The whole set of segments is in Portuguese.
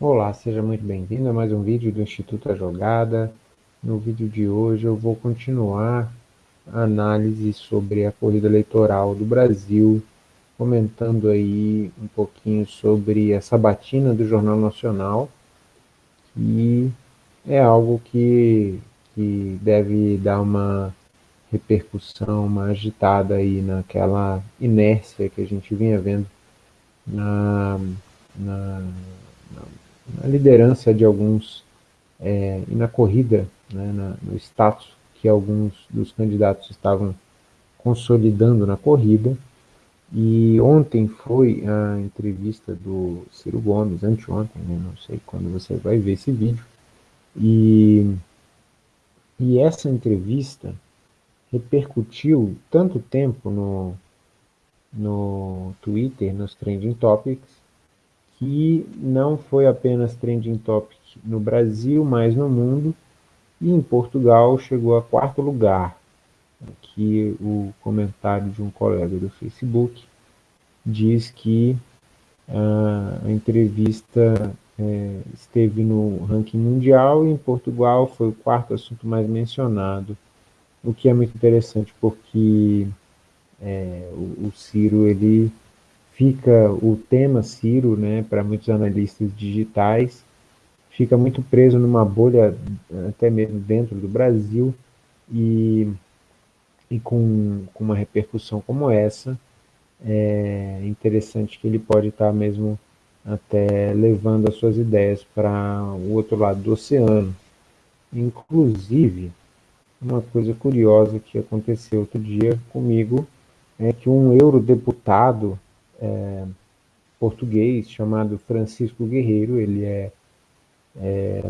Olá, seja muito bem-vindo a mais um vídeo do Instituto A Jogada. No vídeo de hoje eu vou continuar a análise sobre a corrida eleitoral do Brasil, comentando aí um pouquinho sobre a sabatina do Jornal Nacional, que é algo que, que deve dar uma repercussão, uma agitada aí naquela inércia que a gente vinha vendo na, na, na liderança de alguns é, e na corrida, né, na, no status que alguns dos candidatos estavam consolidando na corrida. E ontem foi a entrevista do Ciro Gomes, anteontem, né, não sei quando você vai ver esse vídeo. E, e essa entrevista repercutiu tanto tempo no, no Twitter, nos Trending Topics, que não foi apenas trending topic no Brasil, mas no mundo, e em Portugal chegou a quarto lugar. Aqui o comentário de um colega do Facebook diz que a entrevista é, esteve no ranking mundial e em Portugal foi o quarto assunto mais mencionado, o que é muito interessante porque é, o, o Ciro ele fica o tema Ciro, né, para muitos analistas digitais, fica muito preso numa bolha, até mesmo dentro do Brasil, e, e com, com uma repercussão como essa, é interessante que ele pode estar mesmo até levando as suas ideias para o outro lado do oceano. Inclusive, uma coisa curiosa que aconteceu outro dia comigo é que um eurodeputado é, português chamado Francisco Guerreiro, ele é, é,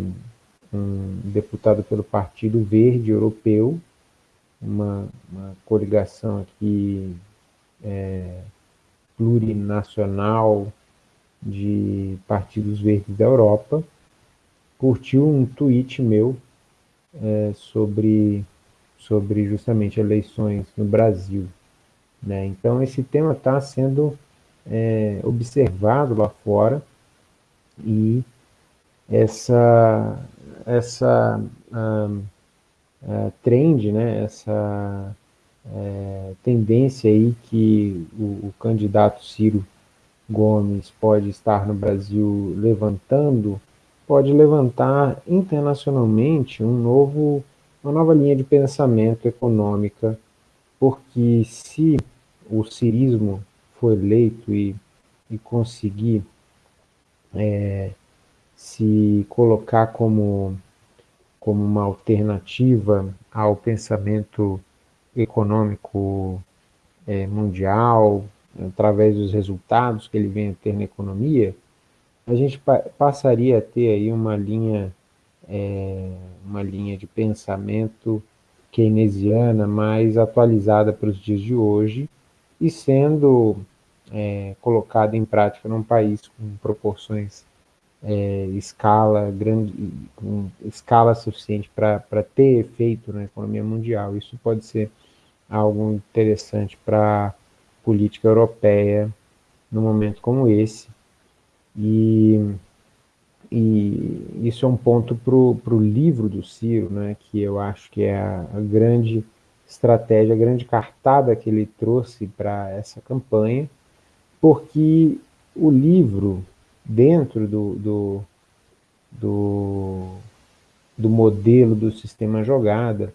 um deputado pelo Partido Verde Europeu, uma, uma coligação aqui é, plurinacional de partidos verdes da Europa, curtiu um tweet meu é, sobre, sobre justamente eleições no Brasil. Né? Então esse tema está sendo é, observado lá fora. E essa, essa um, uh, trend, né, essa uh, tendência aí que o, o, candidato Ciro Gomes pode estar no Brasil levantando, pode levantar internacionalmente um novo, uma nova linha de pensamento econômica, porque se o cirismo for eleito e, e conseguir é, se colocar como, como uma alternativa ao pensamento econômico é, mundial, através dos resultados que ele vem a ter na economia, a gente pa passaria a ter aí uma linha, é, uma linha de pensamento keynesiana mais atualizada para os dias de hoje, e sendo é, colocado em prática num país com proporções é, escala grande, com escala suficiente para ter efeito na economia mundial. Isso pode ser algo interessante para política europeia num momento como esse. E, e isso é um ponto para o livro do Ciro, né, que eu acho que é a, a grande estratégia, a grande cartada que ele trouxe para essa campanha, porque o livro, dentro do, do, do, do modelo do sistema jogada,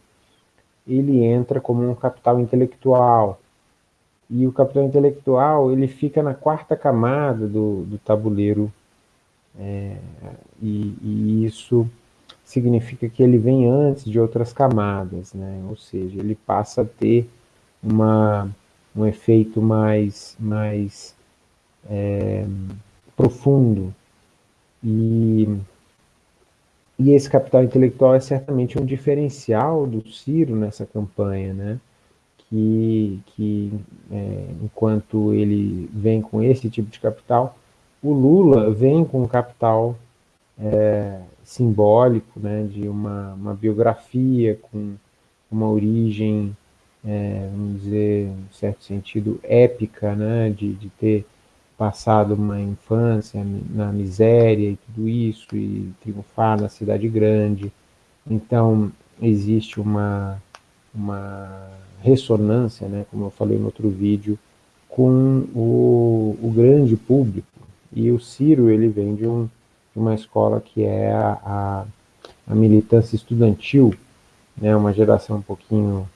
ele entra como um capital intelectual, e o capital intelectual ele fica na quarta camada do, do tabuleiro, é, e, e isso significa que ele vem antes de outras camadas, né? ou seja, ele passa a ter uma, um efeito mais, mais é, profundo. E, e esse capital intelectual é certamente um diferencial do Ciro nessa campanha, né? que, que é, enquanto ele vem com esse tipo de capital, o Lula vem com capital é, simbólico, né, de uma, uma biografia com uma origem, é, vamos dizer, em certo sentido, épica, né, de, de ter passado uma infância na miséria e tudo isso, e triunfar na cidade grande. Então, existe uma, uma ressonância, né, como eu falei no outro vídeo, com o, o grande público. E o Ciro, ele vem de, um, de uma escola que é a, a, a militância estudantil, né, uma geração um pouquinho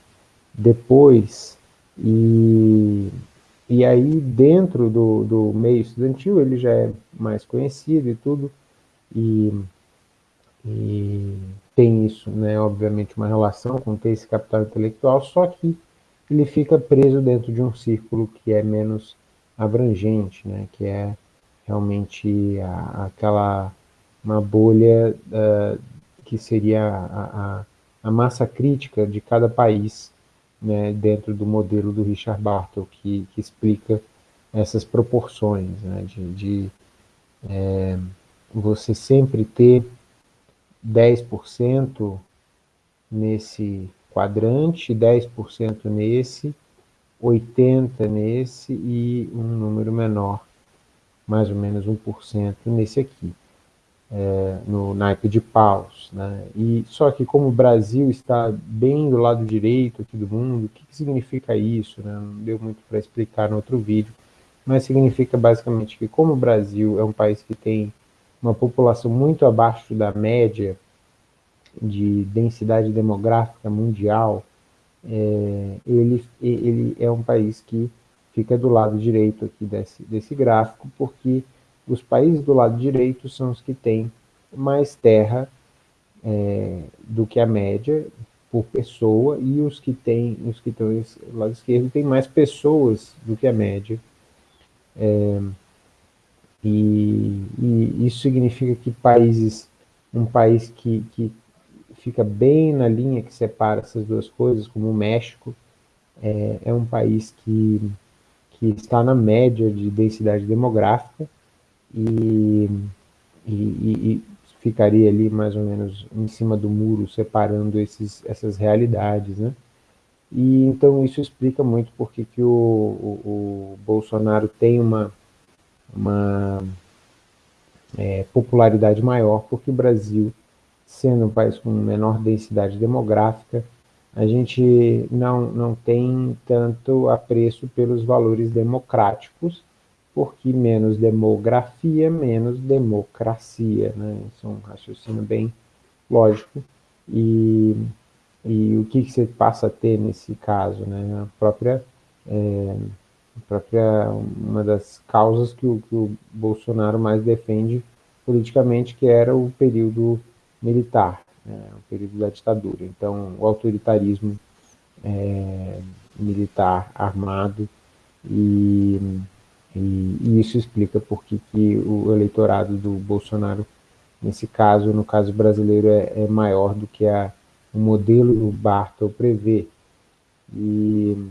depois, e, e aí dentro do, do meio estudantil ele já é mais conhecido e tudo, e, e tem isso, né, obviamente, uma relação com ter esse capital intelectual, só que ele fica preso dentro de um círculo que é menos abrangente, né, que é realmente a, aquela uma bolha uh, que seria a, a, a, massa crítica de cada país né, dentro do modelo do Richard Bartle, que, que explica essas proporções né, de, de é, você sempre ter 10% nesse quadrante, 10% nesse, 80% nesse e um número menor, mais ou menos 1% nesse aqui, é, no naipe de paus. Né? E, só que como o Brasil está bem do lado direito aqui do mundo, o que, que significa isso? Né? Não deu muito para explicar no outro vídeo, mas significa basicamente que como o Brasil é um país que tem uma população muito abaixo da média de densidade demográfica mundial, é, ele, ele é um país que fica do lado direito aqui desse, desse gráfico, porque os países do lado direito são os que têm mais terra é, do que a média por pessoa, e os que têm, os que estão do lado esquerdo têm mais pessoas do que a média. É, e, e, isso significa que países, um país que, que fica bem na linha que separa essas duas coisas, como o México, é, é um país que, que está na média de densidade demográfica e, e, e, ficaria ali mais ou menos em cima do muro, separando esses, essas realidades, né? E então isso explica muito porque que o, o, o Bolsonaro tem uma, uma é, popularidade maior, porque o Brasil sendo um país com menor densidade demográfica, a gente não, não tem tanto apreço pelos valores democráticos, porque menos demografia, menos democracia. Né? Isso é um raciocínio bem lógico. E, e o que, que você passa a ter nesse caso? Né? A própria, é, a própria uma das causas que o, que o Bolsonaro mais defende politicamente, que era o período militar, né, o período da ditadura. Então, o autoritarismo é, militar armado e, e, e, isso explica por que o eleitorado do Bolsonaro, nesse caso, no caso brasileiro, é, é maior do que a, o modelo do Bartel prevê. E,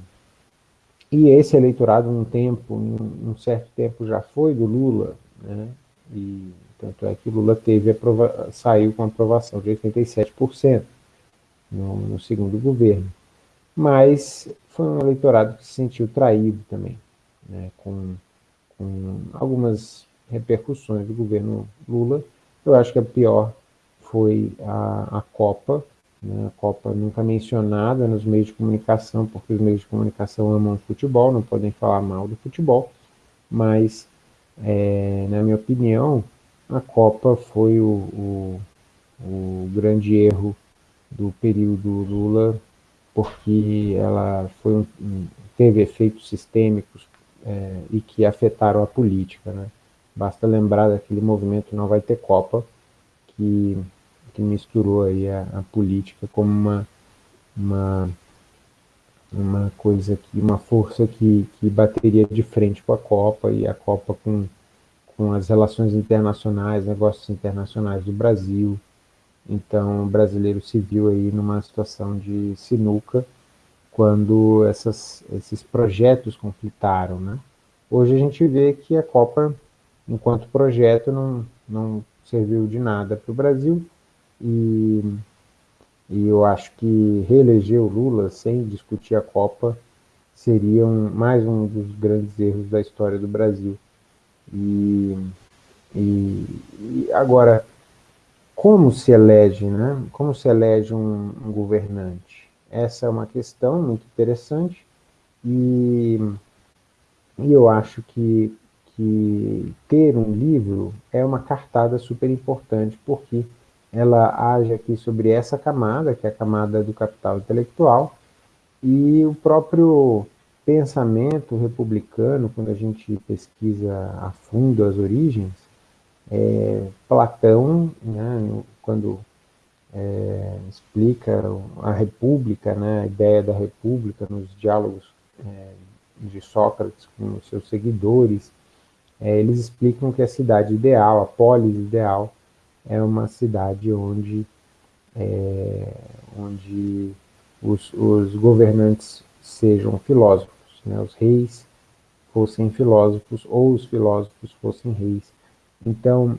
e esse eleitorado, um tempo, um, um certo tempo já foi do Lula, né? E tanto é que Lula teve aprova saiu com aprovação de 87% no, no segundo governo. Mas foi um eleitorado que se sentiu traído também, né, com, com algumas repercussões do governo Lula. Eu acho que a pior foi a, a Copa, né, a Copa nunca mencionada nos meios de comunicação, porque os meios de comunicação amam futebol, não podem falar mal do futebol, mas, é, na minha opinião, a Copa foi o, o, o grande erro do período Lula, porque ela foi um, teve efeitos sistêmicos é, e que afetaram a política. Né? Basta lembrar daquele movimento Não Vai Ter Copa, que, que misturou aí a, a política como uma, uma, uma coisa, que, uma força que, que bateria de frente com a Copa, e a Copa com com as relações internacionais, negócios internacionais do Brasil. Então, o brasileiro se viu aí numa situação de sinuca quando essas, esses projetos conflitaram, né? Hoje a gente vê que a Copa, enquanto projeto, não, não serviu de nada para o Brasil e, e eu acho que reeleger o Lula sem discutir a Copa seria um, mais um dos grandes erros da história do Brasil E, e, e agora, como se elege, né? Como se elege um, um governante? Essa é uma questão muito interessante e, e eu acho que, que ter um livro é uma cartada super importante, porque ela age aqui sobre essa camada, que é a camada do capital intelectual, e o próprio pensamento republicano, quando a gente pesquisa a fundo as origens, é, Platão, né, quando é, explica a república, né, a ideia da república nos diálogos é, de Sócrates com os seus seguidores, é, eles explicam que a cidade ideal, a polis ideal, é uma cidade onde, é, onde os, os, governantes sejam filósofos, né? os reis fossem filósofos ou os filósofos fossem reis. Então,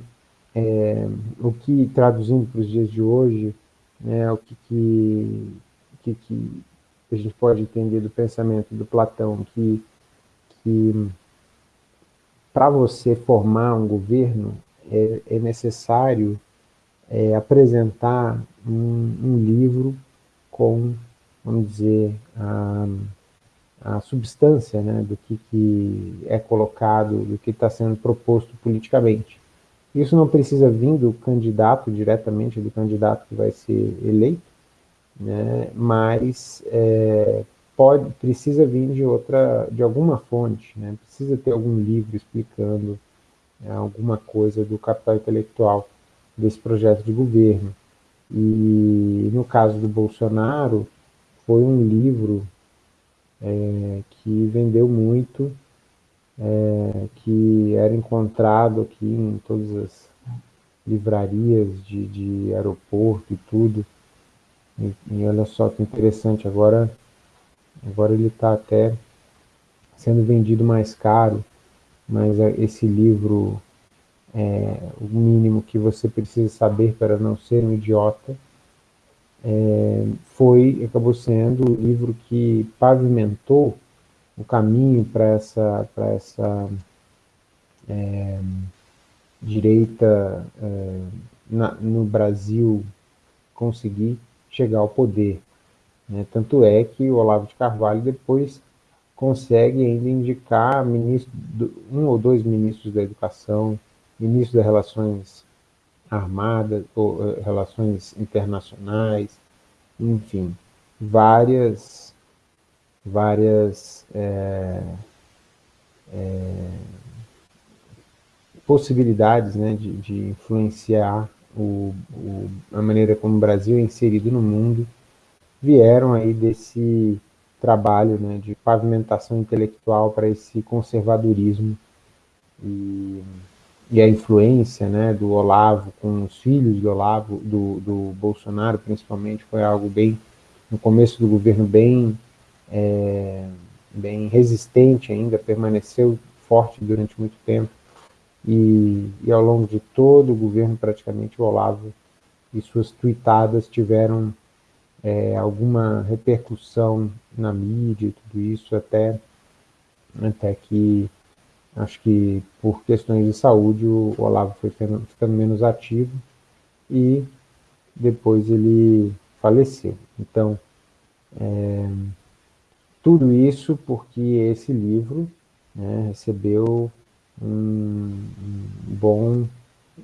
é, o que, traduzindo para os dias de hoje, né, o que, que, que, que a gente pode entender do pensamento do Platão, que, que para você formar um governo, é, é necessário é, apresentar um, um, livro com, vamos dizer, a, a substância né, do que, que é colocado, do que está sendo proposto politicamente. Isso não precisa vir do candidato, diretamente do candidato que vai ser eleito, né, mas é, pode, precisa vir de outra, de alguma fonte, né, precisa ter algum livro explicando é, alguma coisa do capital intelectual desse projeto de governo. E no caso do Bolsonaro, foi um livro é, que vendeu muito, é, que era encontrado aqui em todas as livrarias de, de aeroporto e tudo. E, e olha só que interessante, agora, agora ele está até sendo vendido mais caro, mas é, esse livro é o mínimo que você precisa saber para não ser um idiota, é, foi, acabou sendo o livro que pavimentou o caminho para essa, para essa é, direita é, na, no Brasil conseguir chegar ao poder. Né? Tanto é que o Olavo de Carvalho depois consegue ainda indicar ministro, um ou dois ministros da educação, ministro das relações armadas, ou uh, relações internacionais, enfim, várias, várias é, é, possibilidades né, de, de influenciar o, o, a maneira como o Brasil é inserido no mundo, vieram aí desse trabalho né, de pavimentação intelectual para esse conservadorismo e, e, a influência né, do Olavo com os filhos do Olavo, do, do Bolsonaro principalmente, foi algo bem, no começo do governo, bem, é, bem resistente ainda, permaneceu forte durante muito tempo, e, e, ao longo de todo o governo, praticamente, o Olavo e suas tuitadas tiveram é, alguma repercussão na mídia e tudo isso, até, até que, acho que por questões de saúde, o Olavo foi ficando, menos ativo e depois ele faleceu. Então, é, tudo isso porque esse livro né, recebeu um, um bom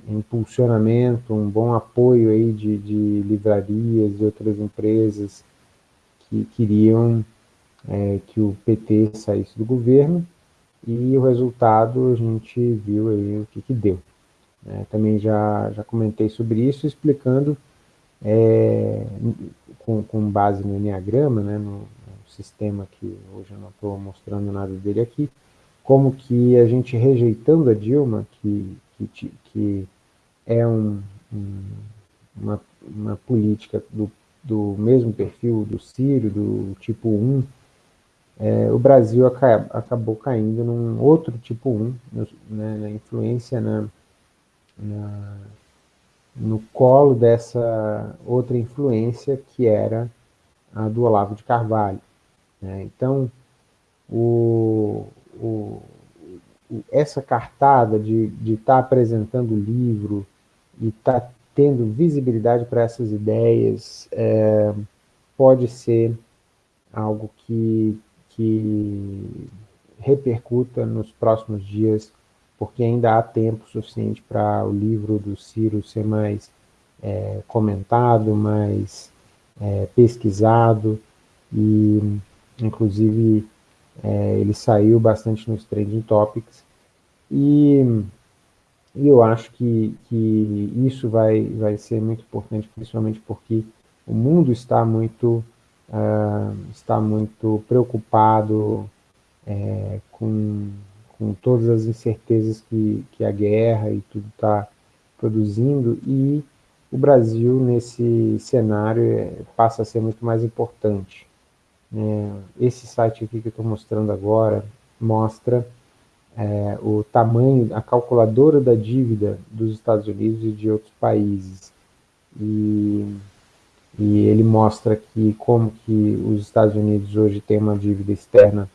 impulsionamento, um bom apoio aí de, de livrarias e outras empresas que queriam é, que o PT saísse do governo e o resultado a gente viu aí o que, que deu. É, também já, já comentei sobre isso, explicando é, com, com base no Enneagrama, né, no, no sistema que hoje eu não estou mostrando nada dele aqui, como que a gente rejeitando a Dilma, que, que, que é um, um, uma, uma política do, do mesmo perfil do Sírio, do tipo 1, é, o Brasil aca, acabou caindo num outro tipo 1, né, na influência na, na, no colo dessa outra influência que era a do Olavo de Carvalho. Né? Então, o, o, essa cartada de estar tá apresentando o livro e estar tá tendo visibilidade para essas ideias é, pode ser algo que, que repercuta nos próximos dias, porque ainda há tempo suficiente para o livro do Ciro ser mais é, comentado, mais é, pesquisado, e inclusive é, ele saiu bastante nos trending topics, e, e eu acho que, que isso vai, vai ser muito importante, principalmente porque o mundo está muito, uh, está muito preocupado é, com, com todas as incertezas que, que a guerra e tudo está produzindo, e o Brasil, nesse cenário, é, passa a ser muito mais importante. É, esse site aqui que eu estou mostrando agora mostra é, o tamanho, a calculadora da dívida dos Estados Unidos e de outros países. E, e ele mostra que como que os Estados Unidos hoje têm uma dívida externa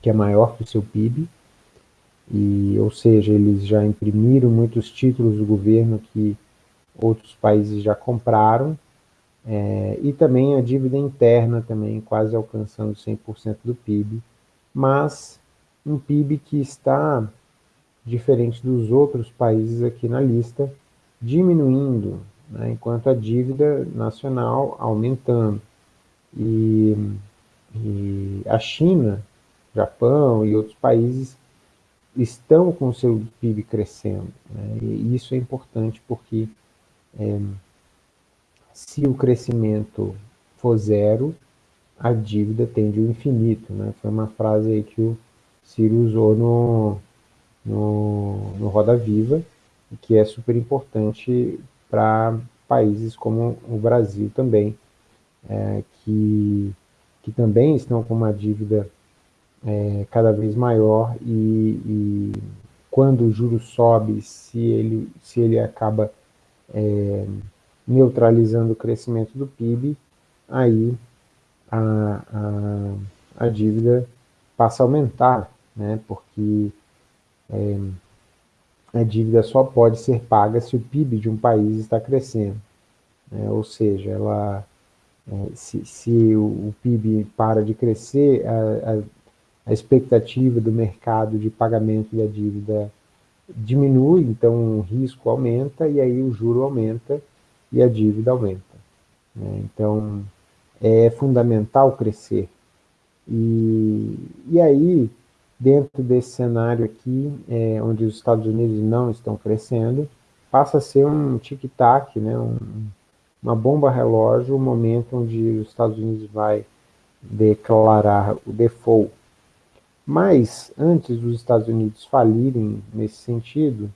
que é maior que o seu PIB, e, ou seja, eles já imprimiram muitos títulos do governo que outros países já compraram, é, e também a dívida interna também quase alcançando 100% do PIB, mas um PIB que está, diferente dos outros países aqui na lista, diminuindo, né, enquanto a dívida nacional aumentando. E, e a China, Japão e outros países estão com o seu PIB crescendo. Né, e isso é importante porque é, se o crescimento for zero, a dívida tende ao infinito. Né? Foi uma frase aí que o Ciro usou no, no, no Roda Viva, que é super importante para países como o Brasil também, é, que, que também estão com uma dívida é, cada vez maior e, e, quando o juro sobe, se ele, se ele acaba é, neutralizando o crescimento do PIB, aí a, a, a dívida passa a aumentar, né, porque é, a dívida só pode ser paga se o PIB de um país está crescendo. Né, ou seja, ela, é, se, se o, o, PIB para de crescer, a, a, a expectativa do mercado de pagamento da dívida diminui, então o risco aumenta e aí o juro aumenta e a dívida aumenta. Né? Então, é fundamental crescer. E, e aí, dentro desse cenário aqui, é, onde os Estados Unidos não estão crescendo, passa a ser um tic-tac, né? Um, uma bomba relógio, o momento onde os Estados Unidos vai declarar o default mas, antes dos Estados Unidos falirem nesse sentido,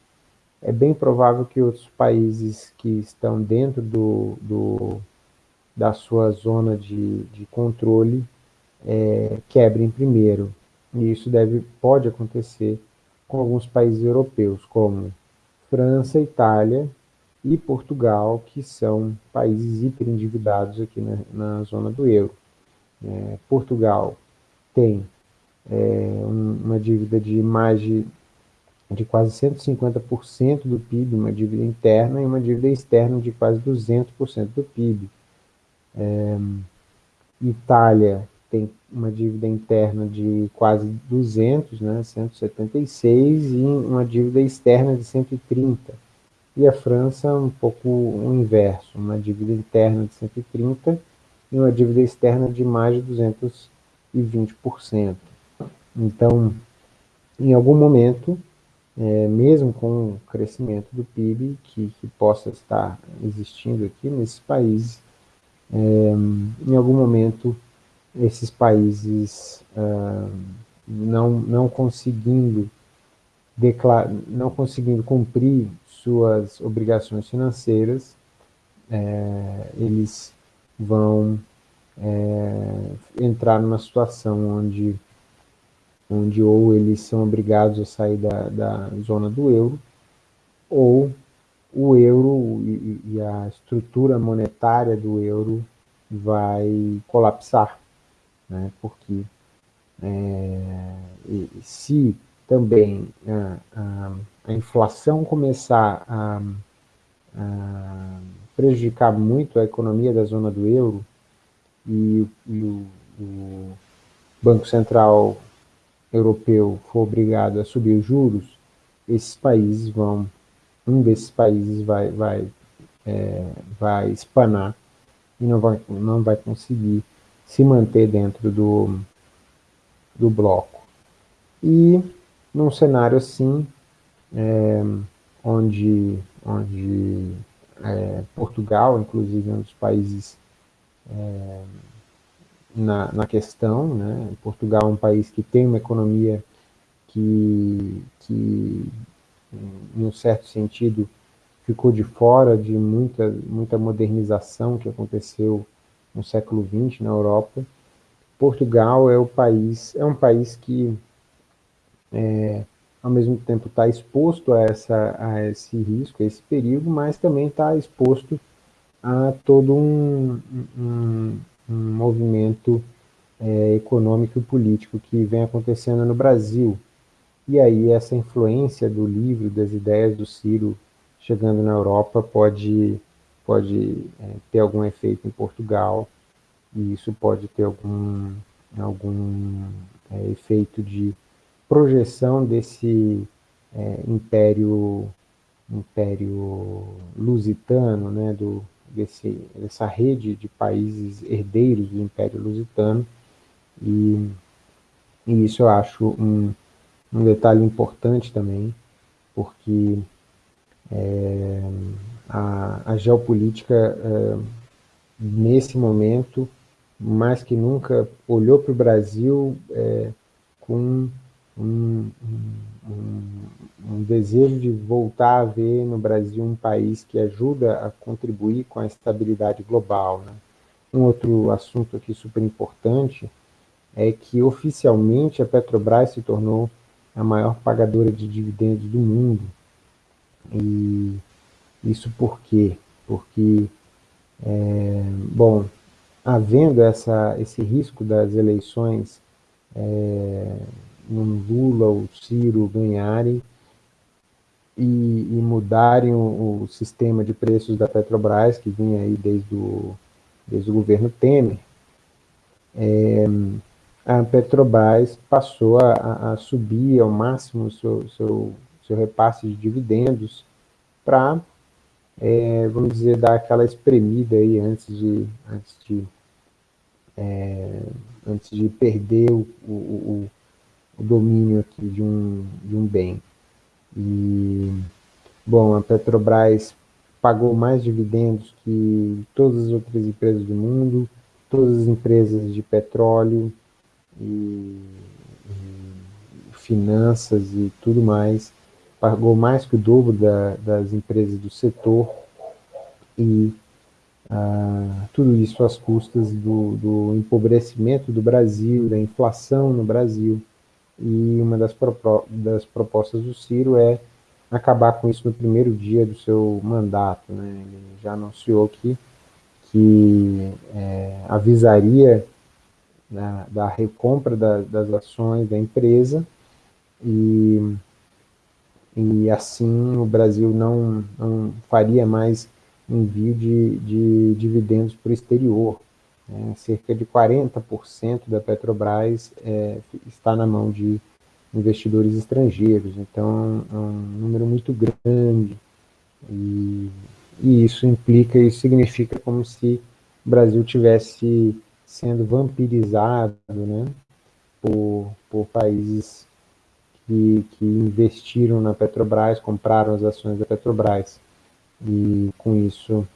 é bem provável que outros países que estão dentro do, do da sua zona de, de controle é, quebrem primeiro. E isso deve, pode acontecer com alguns países europeus, como França, Itália e Portugal, que são países hiperendividados aqui na, na zona do euro. É, Portugal tem é, uma dívida de mais de, de quase 150% do PIB, uma dívida interna, e uma dívida externa de quase 200% do PIB. É, Itália tem uma dívida interna de quase 200, né, 176, e uma dívida externa de 130. E a França, um pouco o inverso, uma dívida interna de 130 e uma dívida externa de mais de 220%. Então, em algum momento, é, mesmo com o crescimento do PIB que, que, possa estar existindo aqui nesses países, é, em algum momento esses países ah, não, não conseguindo declar, não conseguindo cumprir suas obrigações financeiras, é, eles vão é, entrar numa situação onde onde ou eles são obrigados a sair da, da zona do euro, ou o euro e, e a estrutura monetária do euro vai colapsar, né? porque é, se também a, a, a inflação começar a, a, prejudicar muito a economia da zona do euro e, e o, o Banco Central Europeu for obrigado a subir os juros, esses países vão, um desses países vai, vai, é, vai espanar e não vai, não vai conseguir se manter dentro do, do bloco. E num cenário assim, é, onde, onde é, Portugal, inclusive, é um dos países é, na, na questão, né? Portugal é um país que tem uma economia que, que em um certo sentido, ficou de fora de muita, muita modernização que aconteceu no século XX na Europa. Portugal é o país, é um país que é, ao mesmo tempo está exposto a, essa, a esse risco, a esse perigo, mas também está exposto a todo um, um, um movimento é, econômico e político que vem acontecendo no Brasil. E aí essa influência do livro, das ideias do Ciro chegando na Europa pode, pode é, ter algum efeito em Portugal, e isso pode ter algum, algum é, efeito de projeção desse é, império, império lusitano, né, do, desse, dessa rede de países herdeiros do Império Lusitano, e, e isso eu acho um, um detalhe importante também, porque é, a, a, geopolítica, é, nesse momento, mais que nunca, olhou para o Brasil é, com um, um, um, desejo de voltar a ver no Brasil um país que ajuda a contribuir com a estabilidade global. Né? Um outro assunto aqui super importante é que oficialmente a Petrobras se tornou a maior pagadora de dividendos do mundo. E isso por quê? Porque, é, bom, havendo essa, esse risco das eleições é, Lula ou Ciro ganharem e, e mudarem o, o, sistema de preços da Petrobras, que vinha aí desde o, desde o governo Temer, é, a Petrobras passou a, a subir ao máximo o seu, seu, seu repasse de dividendos para, é, vamos dizer, dar aquela espremida aí antes de, antes de, é, antes de perder o, o, o, domínio aqui de um, de um bem. E, bom, a Petrobras pagou mais dividendos que todas as outras empresas do mundo, todas as empresas de petróleo, e, e finanças e tudo mais, pagou mais que o dobro da, das empresas do setor e ah, tudo isso às custas do, do, empobrecimento do Brasil, da inflação no Brasil. E uma das, das, propostas do Ciro é acabar com isso no primeiro dia do seu mandato. Né? Ele já anunciou que, que é, avisaria da, da recompra da, das ações da empresa e, e assim o Brasil não, não faria mais envio de, de dividendos para o exterior. É, cerca de 40% da Petrobras é, está na mão de investidores estrangeiros, então é um número muito grande e, e isso implica, isso significa como se o Brasil tivesse sendo vampirizado né, por, por países que, que investiram na Petrobras, compraram as ações da Petrobras. E com isso,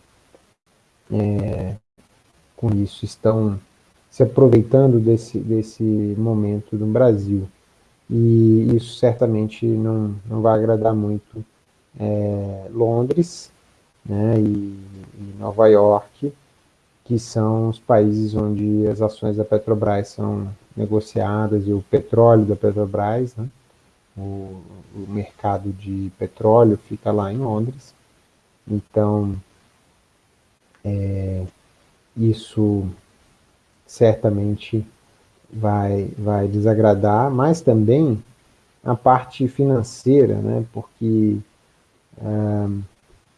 é, com isso estão se aproveitando desse, desse momento no Brasil. E isso certamente não, não vai agradar muito é, Londres né, e, e Nova York, que são os países onde as ações da Petrobras são negociadas e o petróleo da Petrobras, né? O, o mercado de petróleo fica lá em Londres. Então, é, isso certamente vai, vai desagradar, mas também a parte financeira, né, porque ah,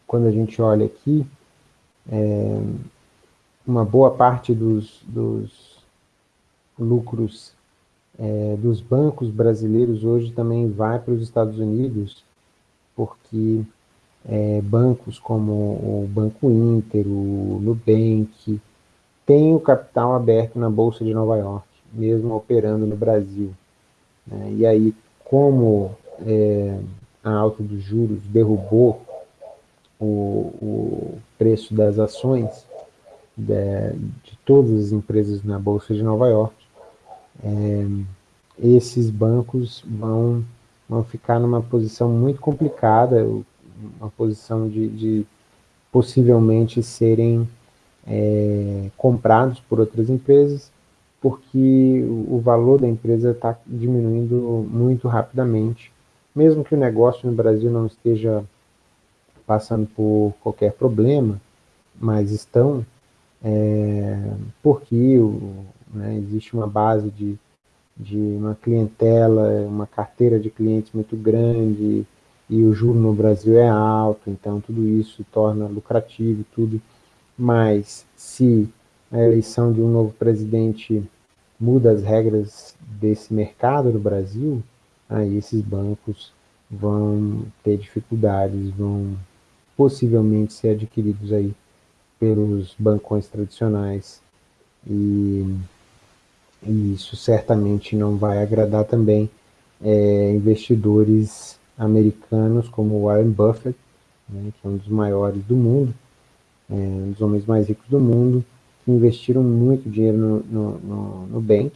quando a gente olha aqui, é, uma boa parte dos, dos lucros é, dos bancos brasileiros hoje também vai para os Estados Unidos, porque é, bancos como o Banco Inter, o Nubank, têm o capital aberto na Bolsa de Nova York, mesmo operando no Brasil. Né? E aí, como é, a alta dos juros derrubou o, o preço das ações de, de, todas as empresas na Bolsa de Nova York, é, esses bancos vão, vão ficar numa posição muito complicada, uma posição de, de possivelmente serem é, comprados por outras empresas, porque o, valor da empresa está diminuindo muito rapidamente, mesmo que o negócio no Brasil não esteja passando por qualquer problema, mas estão, é, porque o, né, existe uma base de, de uma clientela, uma carteira de clientes muito grande, e o juro no Brasil é alto, então tudo isso torna lucrativo tudo, mas se a eleição de um novo presidente muda as regras desse mercado no Brasil, aí esses bancos vão ter dificuldades, vão possivelmente ser adquiridos aí pelos bancões tradicionais e, e isso certamente não vai agradar também é, investidores americanos como Warren Buffett, né, que é um dos maiores do mundo, é, um dos homens mais ricos do mundo, que investiram muito dinheiro no, no, no, Nubank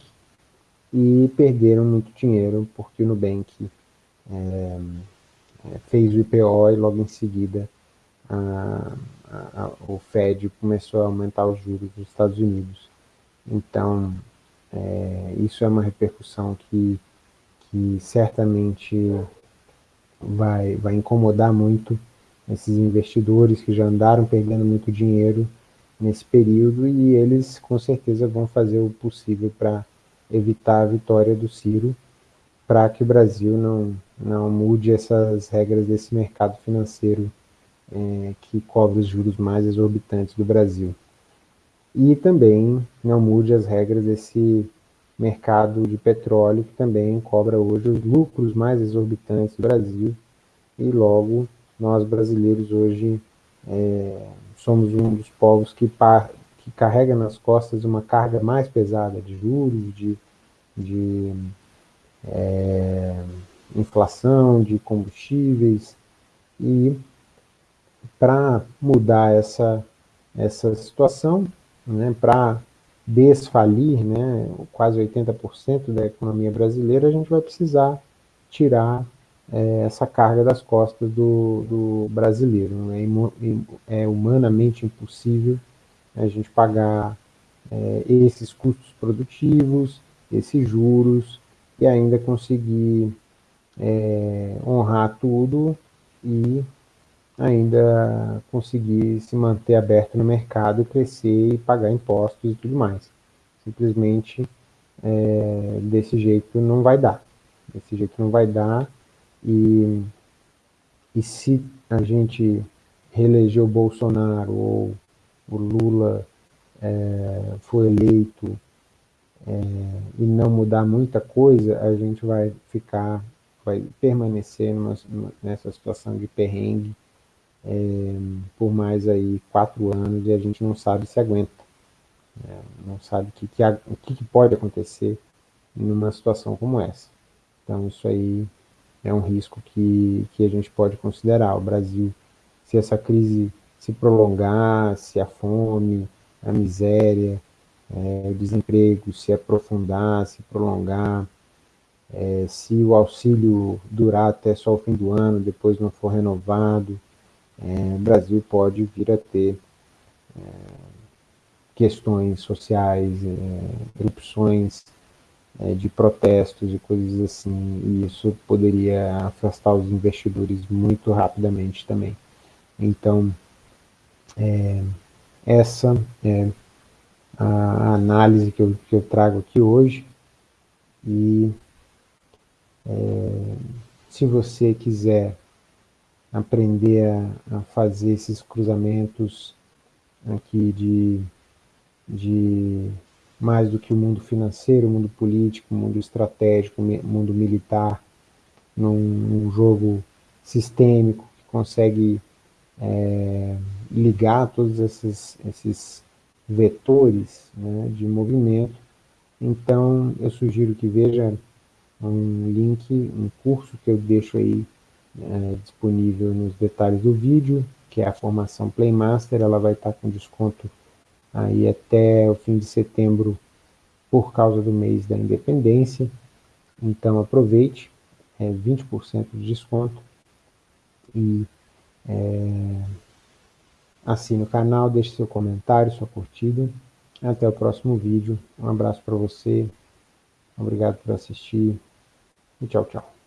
e perderam muito dinheiro porque o Nubank é, é fez o IPO e logo em seguida a, a, o Fed começou a aumentar os juros dos Estados Unidos. Então, é, isso é uma repercussão que, que certamente vai, vai incomodar muito esses investidores que já andaram perdendo muito dinheiro nesse período e eles com certeza vão fazer o possível para evitar a vitória do Ciro para que o Brasil não, não mude essas regras desse mercado financeiro é, que cobra os juros mais exorbitantes do Brasil. E também não mude as regras desse mercado de petróleo, que também cobra hoje os lucros mais exorbitantes do Brasil, e logo nós brasileiros hoje é, somos um dos povos que, par, que carrega nas costas uma carga mais pesada de juros, de, de é, inflação, de combustíveis, e para mudar essa, essa situação, né, para desfalir né, quase 80% da economia brasileira, a gente vai precisar tirar é, essa carga das costas do, do brasileiro. É, é, humanamente impossível a gente pagar é, esses custos produtivos, esses juros, e ainda conseguir é, honrar tudo e ainda conseguir se manter aberto no mercado, crescer e pagar impostos e tudo mais. Simplesmente é, desse jeito não vai dar. Desse jeito não vai dar. E, e se a gente reeleger o Bolsonaro ou o Lula é, for eleito é, e não mudar muita coisa, a gente vai ficar, vai permanecer numa, nessa situação de perrengue é, por mais aí quatro anos e a gente não sabe se aguenta. É, não sabe que, que, o que, que pode acontecer numa situação como essa. Então isso aí é um risco que, que a gente pode considerar. O Brasil, se essa crise se prolongar, se a fome, a miséria, é, o desemprego se aprofundar, se prolongar, é, se o auxílio durar até só o fim do ano, depois não for renovado, é, o Brasil pode vir a ter é, questões sociais, é, erupções é, de protestos e coisas assim, e isso poderia afastar os investidores muito rapidamente também. Então, é, essa é a análise que eu, que eu trago aqui hoje, e É, se você quiser aprender a, a, fazer esses cruzamentos aqui de, de mais do que o mundo financeiro, o mundo político, o mundo estratégico, o mundo militar, num, num jogo sistêmico que consegue é, ligar todos esses, esses vetores né, de movimento. Então, eu sugiro que veja um link, um curso que eu deixo aí é, disponível nos detalhes do vídeo, que é a formação Playmaster, ela vai estar com desconto aí até o fim de setembro por causa do mês da independência. Então aproveite, é 20% de desconto e é, assine o canal, deixe seu comentário, sua curtida. Até o próximo vídeo. Um abraço para você. Obrigado por assistir. E tchau, tchau.